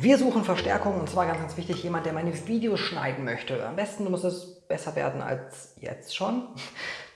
Wir suchen Verstärkung und zwar ganz, ganz wichtig, jemand, der meine Videos schneiden möchte. Am besten muss es besser werden als jetzt schon.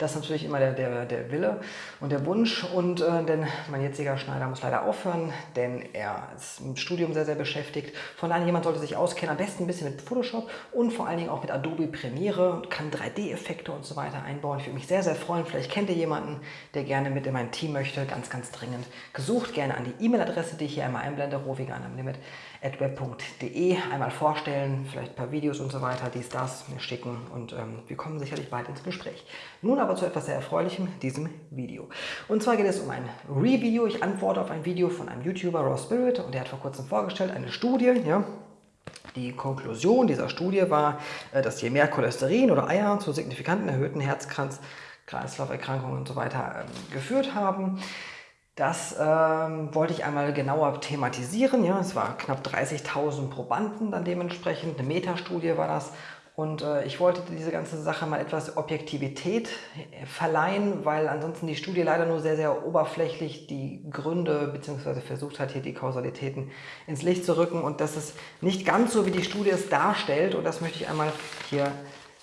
Das ist natürlich immer der, der, der Wille und der Wunsch. Und äh, denn mein jetziger Schneider muss leider aufhören, denn er ist im Studium sehr, sehr beschäftigt. Von daher, jemand sollte sich auskennen, am besten ein bisschen mit Photoshop und vor allen Dingen auch mit Adobe Premiere, kann 3D-Effekte und so weiter einbauen. Ich würde mich sehr, sehr freuen. Vielleicht kennt ihr jemanden, der gerne mit in mein Team möchte. Ganz, ganz dringend gesucht. Gerne an die E-Mail-Adresse, die ich hier einmal einblende, rovigan am Limit web.de einmal vorstellen, vielleicht ein paar Videos und so weiter, dies, das mir schicken und ähm, wir kommen sicherlich bald ins Gespräch. Nun aber zu etwas sehr Erfreulichem, diesem Video. Und zwar geht es um ein Review. Ich antworte auf ein Video von einem YouTuber, Raw Spirit, und der hat vor kurzem vorgestellt eine Studie, ja, die Konklusion dieser Studie war, äh, dass je mehr Cholesterin oder Eier zu signifikanten erhöhten Herzkranz-Kreislauferkrankungen und so weiter ähm, geführt haben. Das ähm, wollte ich einmal genauer thematisieren. Ja, es war knapp 30.000 Probanden dann dementsprechend. Eine Metastudie war das. Und äh, ich wollte diese ganze Sache mal etwas Objektivität äh, verleihen, weil ansonsten die Studie leider nur sehr, sehr oberflächlich die Gründe bzw. versucht hat, hier die Kausalitäten ins Licht zu rücken. Und das ist nicht ganz so, wie die Studie es darstellt. Und das möchte ich einmal hier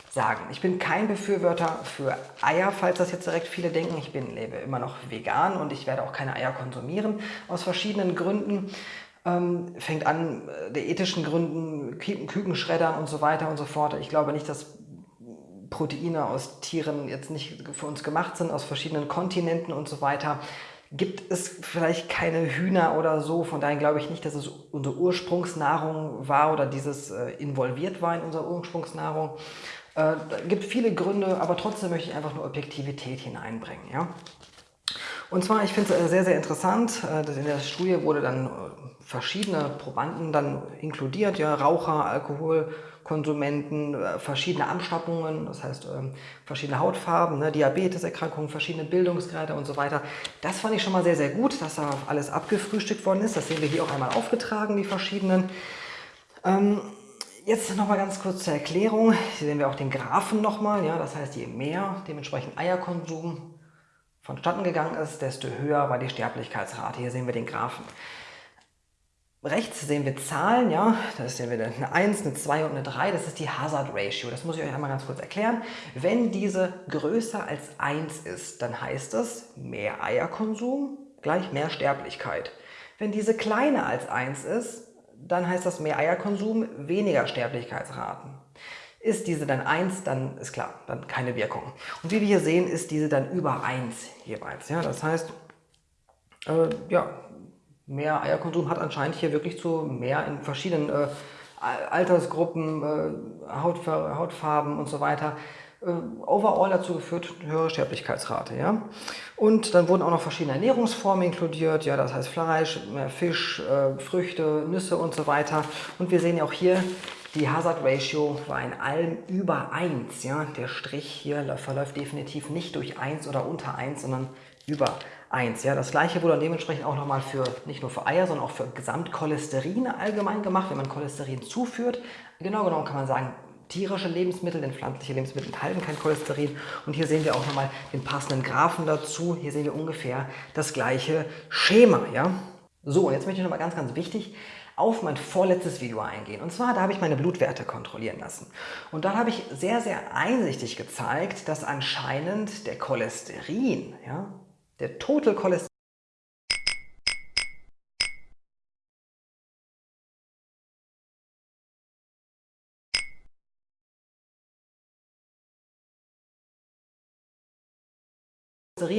sagen. Ich bin kein Befürworter für Eier, falls das jetzt direkt viele denken. Ich bin, lebe immer noch vegan und ich werde auch keine Eier konsumieren, aus verschiedenen Gründen. Ähm, fängt an äh, der ethischen Gründen, Kükenschreddern und so weiter und so fort. Ich glaube nicht, dass Proteine aus Tieren jetzt nicht für uns gemacht sind, aus verschiedenen Kontinenten und so weiter. Gibt es vielleicht keine Hühner oder so, von daher glaube ich nicht, dass es unsere Ursprungsnahrung war oder dieses äh, involviert war in unserer Ursprungsnahrung. Äh, gibt viele Gründe, aber trotzdem möchte ich einfach nur Objektivität hineinbringen. Ja? Und zwar, ich finde es äh, sehr, sehr interessant, äh, dass in der Studie wurde dann äh, verschiedene Probanden dann inkludiert, ja, Raucher, Alkoholkonsumenten, verschiedene Anstattungen, das heißt ähm, verschiedene Hautfarben, ne, Diabeteserkrankungen, verschiedene Bildungsgrade und so weiter. Das fand ich schon mal sehr, sehr gut, dass da alles abgefrühstückt worden ist. Das sehen wir hier auch einmal aufgetragen, die verschiedenen. Ähm, Jetzt noch mal ganz kurz zur Erklärung. Hier sehen wir auch den Graphen nochmal. Ja, das heißt, je mehr dementsprechend Eierkonsum vonstatten gegangen ist, desto höher war die Sterblichkeitsrate. Hier sehen wir den Graphen. Rechts sehen wir Zahlen, ja, da sehen wir eine 1, eine 2 und eine 3, das ist die Hazard Ratio. Das muss ich euch einmal ganz kurz erklären. Wenn diese größer als 1 ist, dann heißt das mehr Eierkonsum gleich mehr Sterblichkeit. Wenn diese kleiner als 1 ist, dann heißt das mehr Eierkonsum, weniger Sterblichkeitsraten. Ist diese dann 1, dann ist klar, dann keine Wirkung. Und wie wir hier sehen, ist diese dann über 1 jeweils. Ja? Das heißt, äh, ja, mehr Eierkonsum hat anscheinend hier wirklich zu mehr in verschiedenen äh, Altersgruppen, äh, Hautfarben und so weiter äh, overall dazu geführt, höhere Sterblichkeitsrate. Ja? Und dann wurden auch noch verschiedene Ernährungsformen inkludiert, ja, das heißt Fleisch, Fisch, äh, Früchte, Nüsse und so weiter. Und wir sehen ja auch hier, die Hazard Ratio war in allem über 1. Ja? Der Strich hier verläuft definitiv nicht durch 1 oder unter 1, sondern über 1. Ja? Das gleiche wurde dann dementsprechend auch nochmal für nicht nur für Eier, sondern auch für Gesamtcholesterin allgemein gemacht, wenn man Cholesterin zuführt. Genau genommen kann man sagen, tierische Lebensmittel, denn pflanzliche Lebensmittel enthalten kein Cholesterin. Und hier sehen wir auch nochmal den passenden Graphen dazu. Hier sehen wir ungefähr das gleiche Schema. Ja? So, und jetzt möchte ich nochmal ganz, ganz wichtig auf mein vorletztes Video eingehen. Und zwar, da habe ich meine Blutwerte kontrollieren lassen. Und da habe ich sehr, sehr einsichtig gezeigt, dass anscheinend der Cholesterin, ja, der Total Cholesterin,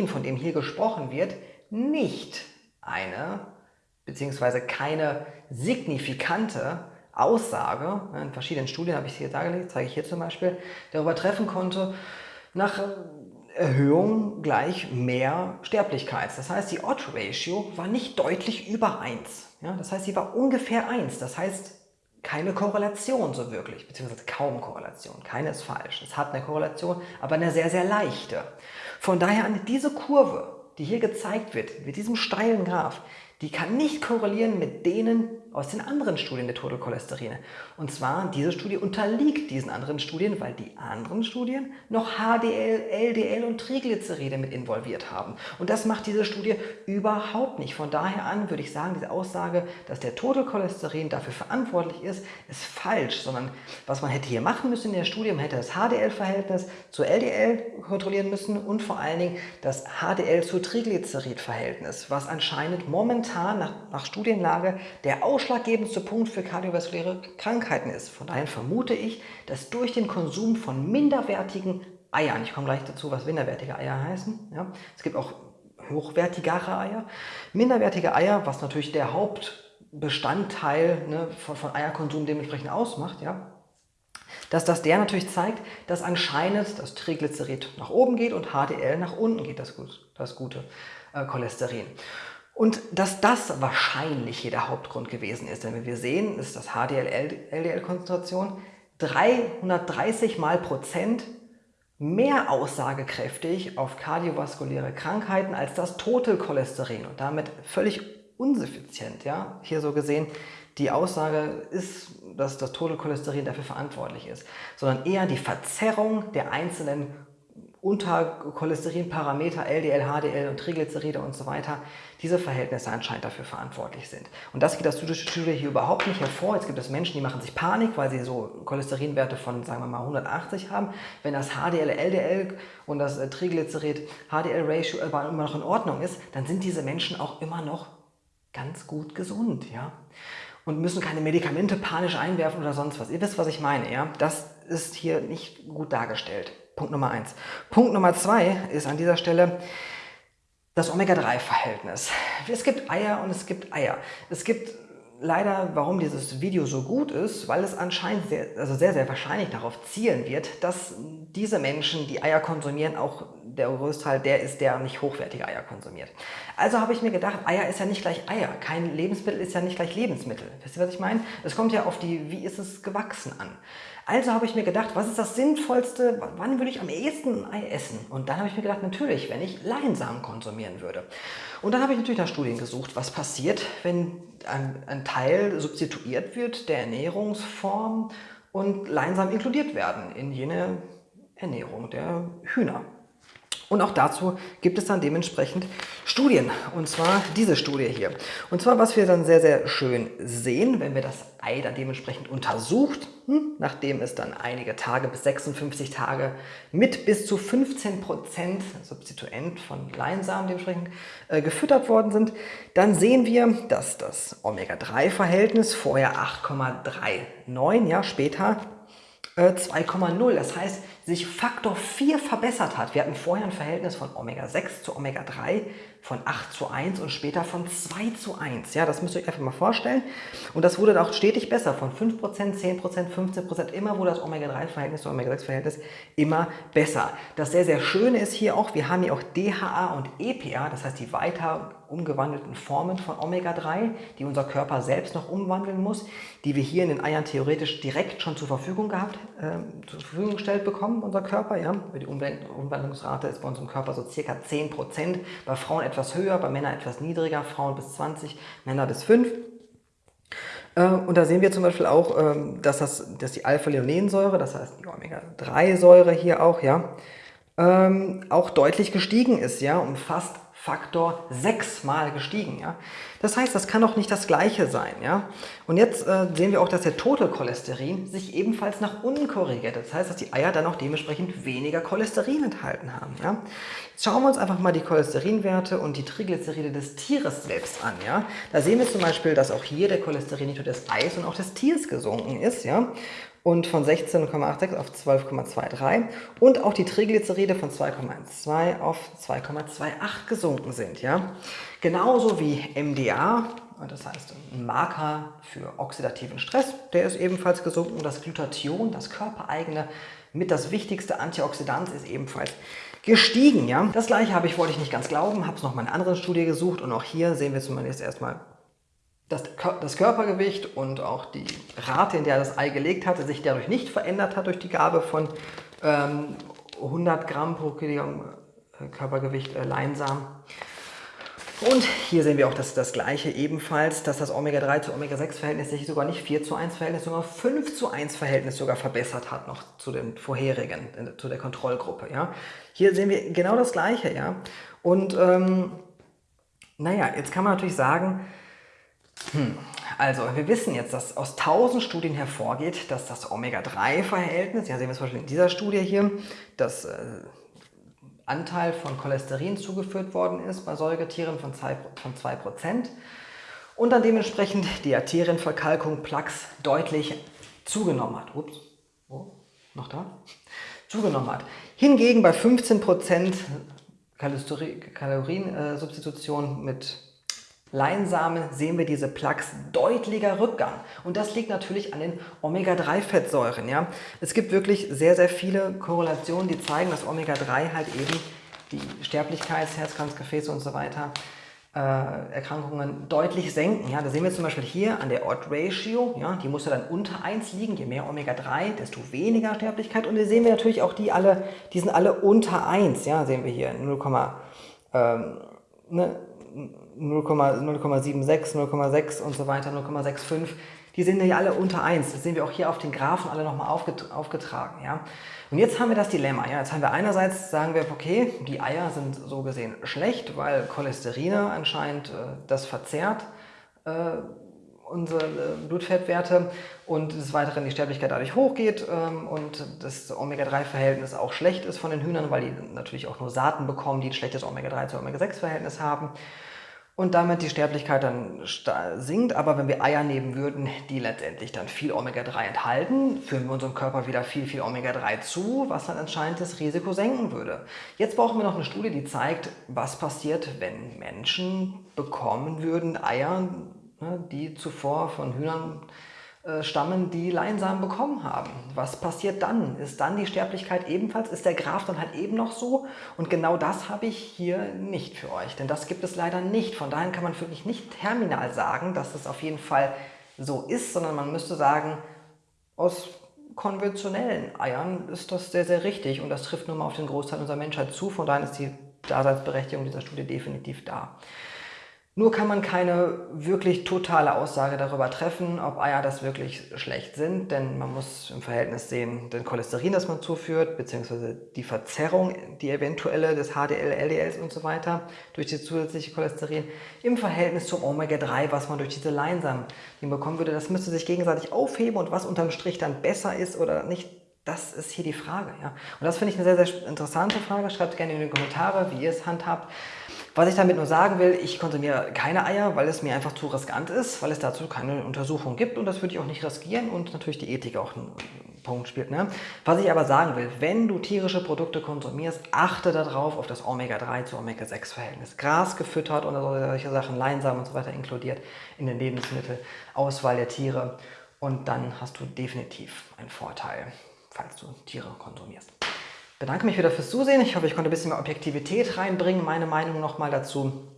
von dem hier gesprochen wird, nicht eine bzw. keine signifikante Aussage, in verschiedenen Studien habe ich hier dargelegt, zeige ich hier zum Beispiel, darüber treffen konnte, nach Erhöhung gleich mehr Sterblichkeit. Das heißt, die Odd-Ratio war nicht deutlich über 1. Ja, das heißt, sie war ungefähr 1. Das heißt, keine Korrelation so wirklich, beziehungsweise kaum Korrelation. Keine ist falsch. Es hat eine Korrelation, aber eine sehr, sehr leichte. Von daher an diese Kurve, die hier gezeigt wird, mit diesem steilen Graph, die kann nicht korrelieren mit denen aus den anderen Studien der Totalcholesterine. Und zwar, diese Studie unterliegt diesen anderen Studien, weil die anderen Studien noch HDL, LDL und Triglyceride mit involviert haben. Und das macht diese Studie überhaupt nicht. Von daher an würde ich sagen, diese Aussage, dass der Totalcholesterin dafür verantwortlich ist, ist falsch. Sondern was man hätte hier machen müssen in der Studie, man hätte das HDL-Verhältnis zu LDL kontrollieren müssen und vor allen Dingen das HDL zu Triglycerid-Verhältnis, was anscheinend momentan nach, nach Studienlage der Ausschlag ausschlaggebendste Punkt für kardiovaskuläre Krankheiten ist. Von daher vermute ich, dass durch den Konsum von minderwertigen Eiern, ich komme gleich dazu, was minderwertige Eier heißen, ja, es gibt auch hochwertigere Eier, minderwertige Eier, was natürlich der Hauptbestandteil ne, von, von Eierkonsum dementsprechend ausmacht, ja, dass das der natürlich zeigt, dass anscheinend das Triglycerid nach oben geht und HDL nach unten geht, das, das gute äh, Cholesterin. Und dass das wahrscheinlich hier der Hauptgrund gewesen ist, denn wie wir sehen, ist das HDL-LDL-Konzentration 330 mal Prozent mehr aussagekräftig auf kardiovaskuläre Krankheiten als das Totalcholesterin und damit völlig unsuffizient. Ja? Hier so gesehen, die Aussage ist, dass das Totalcholesterin dafür verantwortlich ist, sondern eher die Verzerrung der einzelnen unter Cholesterinparameter, LDL, HDL und Triglyceride und so weiter, diese Verhältnisse anscheinend dafür verantwortlich sind. Und das geht aus der Studie hier überhaupt nicht hervor. Jetzt gibt es Menschen, die machen sich Panik, weil sie so Cholesterinwerte von, sagen wir mal, 180 haben. Wenn das HDL, LDL und das äh, Triglycerid-HDL-Ratio aber immer noch in Ordnung ist, dann sind diese Menschen auch immer noch ganz gut gesund. Ja? Und müssen keine Medikamente panisch einwerfen oder sonst was. Ihr wisst, was ich meine. Ja? Das ist hier nicht gut dargestellt. Punkt Nummer eins. Punkt Nummer zwei ist an dieser Stelle das Omega-3-Verhältnis. Es gibt Eier und es gibt Eier. Es gibt leider, warum dieses Video so gut ist, weil es anscheinend sehr, also sehr, sehr wahrscheinlich darauf zielen wird, dass diese Menschen, die Eier konsumieren, auch der Großteil der ist, der nicht hochwertige Eier konsumiert. Also habe ich mir gedacht, Eier ist ja nicht gleich Eier. Kein Lebensmittel ist ja nicht gleich Lebensmittel. Wisst ihr, was ich meine? Es kommt ja auf die, wie ist es gewachsen an. Also habe ich mir gedacht, was ist das Sinnvollste, wann würde ich am ehesten ein Ei essen? Und dann habe ich mir gedacht, natürlich, wenn ich Leinsamen konsumieren würde. Und dann habe ich natürlich nach Studien gesucht, was passiert, wenn ein, ein Teil substituiert wird der Ernährungsform und Leinsamen inkludiert werden in jene Ernährung der Hühner. Und auch dazu gibt es dann dementsprechend Studien, und zwar diese Studie hier. Und zwar, was wir dann sehr, sehr schön sehen, wenn wir das Ei dann dementsprechend untersucht, hm, nachdem es dann einige Tage bis 56 Tage mit bis zu 15% Substituent von Leinsamen dementsprechend äh, gefüttert worden sind, dann sehen wir, dass das Omega-3-Verhältnis vorher 8,39, ja später 2,0. Äh, das heißt, sich Faktor 4 verbessert hat. Wir hatten vorher ein Verhältnis von Omega-6 zu Omega-3 von 8 zu 1 und später von 2 zu 1. Ja, das müsst ihr euch einfach mal vorstellen. Und das wurde auch stetig besser, von 5%, 10%, 15%, immer wurde das Omega-3-Verhältnis zu Omega-6-Verhältnis immer besser. Das sehr, sehr Schöne ist hier auch, wir haben hier auch DHA und EPA, das heißt die weiter umgewandelten Formen von Omega-3, die unser Körper selbst noch umwandeln muss, die wir hier in den Eiern theoretisch direkt schon zur Verfügung gehabt, äh, zur Verfügung gestellt bekommen, unser Körper. Ja? Die Umwandlungsrate ist bei unserem Körper so circa 10%, bei Frauen etwas höher, bei Männern etwas niedriger, Frauen bis 20, Männer bis 5. Äh, und da sehen wir zum Beispiel auch, ähm, dass, das, dass die Alpha-Linolensäure, das heißt die Omega-3-Säure hier auch, ja, ähm, auch deutlich gestiegen ist, ja, um fast Faktor 6 mal gestiegen. Ja? Das heißt, das kann doch nicht das gleiche sein. Ja? Und jetzt äh, sehen wir auch, dass der Totalcholesterin sich ebenfalls nach unten korrigiert. Das heißt, dass die Eier dann auch dementsprechend weniger Cholesterin enthalten haben. Ja? Jetzt schauen wir uns einfach mal die Cholesterinwerte und die Triglyceride des Tieres selbst an. Ja? Da sehen wir zum Beispiel, dass auch hier der Cholesterin nicht nur des Eis und auch des Tieres gesunken ist. Ja? Und von 16,86 auf 12,23 und auch die Triglyceride von 2,12 auf 2,28 gesunken sind. Ja? Genauso wie MDA, das heißt ein Marker für oxidativen Stress, der ist ebenfalls gesunken. Das Glutathion, das körpereigene, mit das wichtigste Antioxidant, ist ebenfalls gestiegen. Ja? Das gleiche habe ich, wollte ich nicht ganz glauben, habe es noch mal in einer anderen Studie gesucht und auch hier sehen wir zumindest erstmal dass das Körpergewicht und auch die Rate, in der das Ei gelegt hatte, sich dadurch nicht verändert hat durch die Gabe von ähm, 100 Gramm pro Kilogramm äh, Körpergewicht äh, Leinsamen. Und hier sehen wir auch das, das gleiche ebenfalls, dass das Omega-3 zu Omega-6-Verhältnis sich sogar nicht 4 zu 1 Verhältnis, sondern 5 zu 1 Verhältnis sogar verbessert hat noch zu den vorherigen, zu der Kontrollgruppe. Ja. Hier sehen wir genau das gleiche. Ja. Und ähm, naja, jetzt kann man natürlich sagen, hm, also wir wissen jetzt, dass aus 1000 Studien hervorgeht, dass das Omega-3-Verhältnis, ja sehen wir zum Beispiel in dieser Studie hier, das äh, Anteil von Cholesterin zugeführt worden ist bei Säugetieren von 2%, von 2% und dann dementsprechend die Arterienverkalkung Plaques deutlich zugenommen hat. Ups, oh, noch da? Zugenommen hat. Hingegen bei 15% Kaloriensubstitution mit Leinsamen sehen wir diese Plaques deutlicher Rückgang. Und das liegt natürlich an den Omega-3-Fettsäuren. Ja? Es gibt wirklich sehr, sehr viele Korrelationen, die zeigen, dass Omega-3 halt eben die Sterblichkeits-, Herzkranzgefäße und so weiter äh, Erkrankungen deutlich senken. Ja? Da sehen wir zum Beispiel hier an der Odd-Ratio, ja? die muss ja dann unter 1 liegen. Je mehr Omega-3, desto weniger Sterblichkeit. Und hier sehen wir natürlich auch die alle, die sind alle unter 1. Ja? Sehen wir hier 0, ähm, ne? 0,76, 0,6 und so weiter, 0,65, die sind ja alle unter 1. Das sehen wir auch hier auf den Graphen alle nochmal aufgetragen. Ja? Und jetzt haben wir das Dilemma. Ja? Jetzt haben wir einerseits, sagen wir, okay, die Eier sind so gesehen schlecht, weil Cholesterine anscheinend äh, das verzerrt, äh, unsere äh, Blutfettwerte und des Weiteren die Sterblichkeit dadurch hochgeht ähm, und das Omega-3-Verhältnis auch schlecht ist von den Hühnern, weil die natürlich auch nur Saaten bekommen, die ein schlechtes Omega-3 zu Omega-6-Verhältnis haben und damit die Sterblichkeit dann sinkt. Aber wenn wir Eier nehmen würden, die letztendlich dann viel Omega-3 enthalten, führen wir unserem Körper wieder viel, viel Omega-3 zu, was dann anscheinend das Risiko senken würde. Jetzt brauchen wir noch eine Studie, die zeigt, was passiert, wenn Menschen bekommen würden Eier, die zuvor von Hühnern äh, stammen, die Leinsamen bekommen haben. Was passiert dann? Ist dann die Sterblichkeit ebenfalls? Ist der Graph dann halt eben noch so? Und genau das habe ich hier nicht für euch, denn das gibt es leider nicht. Von daher kann man wirklich nicht terminal sagen, dass es auf jeden Fall so ist, sondern man müsste sagen, aus konventionellen Eiern ist das sehr, sehr richtig und das trifft nun mal auf den Großteil unserer Menschheit zu. Von daher ist die Daseinsberechtigung dieser Studie definitiv da. Nur kann man keine wirklich totale Aussage darüber treffen, ob Eier das wirklich schlecht sind, denn man muss im Verhältnis sehen, den Cholesterin, das man zuführt, beziehungsweise die Verzerrung, die eventuelle des HDL, LDLs und so weiter durch die zusätzliche Cholesterin im Verhältnis zum Omega-3, was man durch diese Leinsamen bekommen würde. Das müsste sich gegenseitig aufheben und was unterm Strich dann besser ist oder nicht, das ist hier die Frage. Ja? Und das finde ich eine sehr, sehr interessante Frage. Schreibt gerne in die Kommentare, wie ihr es handhabt. Was ich damit nur sagen will, ich konsumiere keine Eier, weil es mir einfach zu riskant ist, weil es dazu keine Untersuchung gibt und das würde ich auch nicht riskieren und natürlich die Ethik auch einen Punkt spielt. Ne? Was ich aber sagen will, wenn du tierische Produkte konsumierst, achte darauf auf das Omega-3 zu Omega-6-Verhältnis. Gras gefüttert und solche Sachen, Leinsamen und so weiter inkludiert in den Lebensmittelauswahl der Tiere und dann hast du definitiv einen Vorteil, falls du Tiere konsumierst bedanke mich wieder fürs Zusehen. Ich hoffe, ich konnte ein bisschen mehr Objektivität reinbringen, meine Meinung nochmal dazu.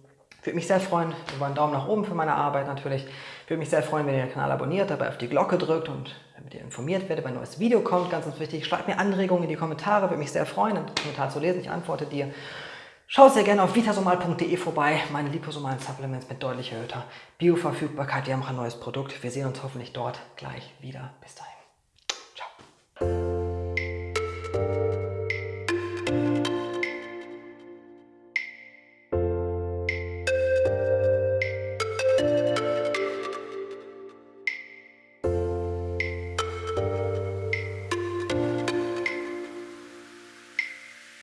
Würde mich sehr freuen über einen Daumen nach oben für meine Arbeit natürlich. Würde mich sehr freuen, wenn ihr den Kanal abonniert, dabei auf die Glocke drückt und damit ihr informiert werdet, wenn ein neues Video kommt. Ganz, ganz wichtig, schreibt mir Anregungen in die Kommentare, würde mich sehr freuen, einen Kommentar zu lesen. Ich antworte dir. Schaut sehr gerne auf vitasomal.de vorbei, meine liposomalen Supplements mit deutlich erhöhter Bioverfügbarkeit. Wir haben auch ein neues Produkt. Wir sehen uns hoffentlich dort gleich wieder. Bis dahin. Ciao.